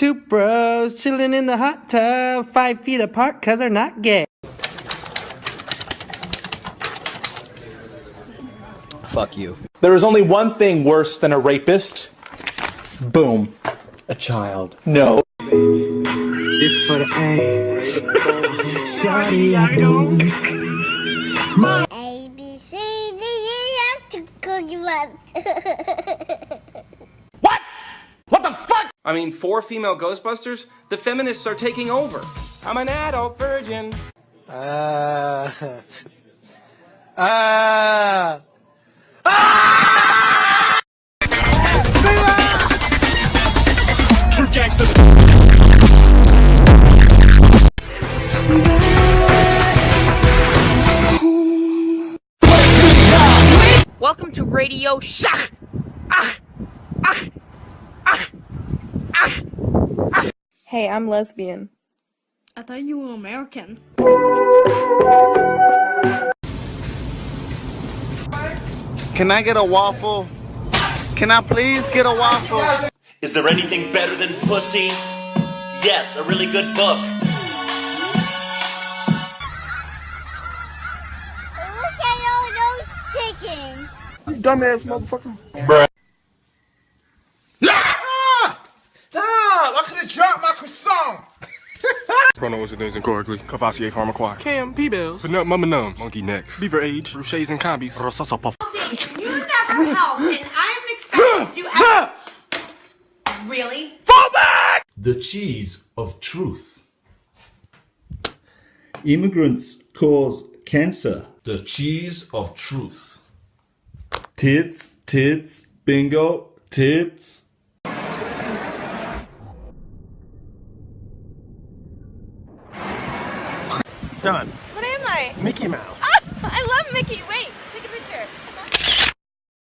Two bros chilling in the hot tub, five feet apart cause they're not gay. Fuck you. There is only one thing worse than a rapist. Boom. A child. No. This for the A. A, B, C, D, E, F to Cookie Monster. I mean, four female Ghostbusters? The feminists are taking over. I'm an adult virgin. Ah. Uh, uh, Welcome to Radio Shack. Hey, I'm lesbian. I thought you were American. Can I get a waffle? Can I please get a waffle? Is there anything better than pussy? Yes, a really good book. Look at all those chickens. You Dumbass motherfucker. Stop! Pronouns and names incorrectly. Cavassier Pharmacry. Cam P-Bells. Banut Mama Nums. Monkey Necks. Beaver Age. Ruches and Combis. Rosasa Puff. You never helped, and I'm expecting you ever. Really? Fall back! The cheese of truth. Immigrants cause cancer. The cheese of truth. Tits, tits, bingo, tits. Done. What am I? Mickey Mouse. I love Mickey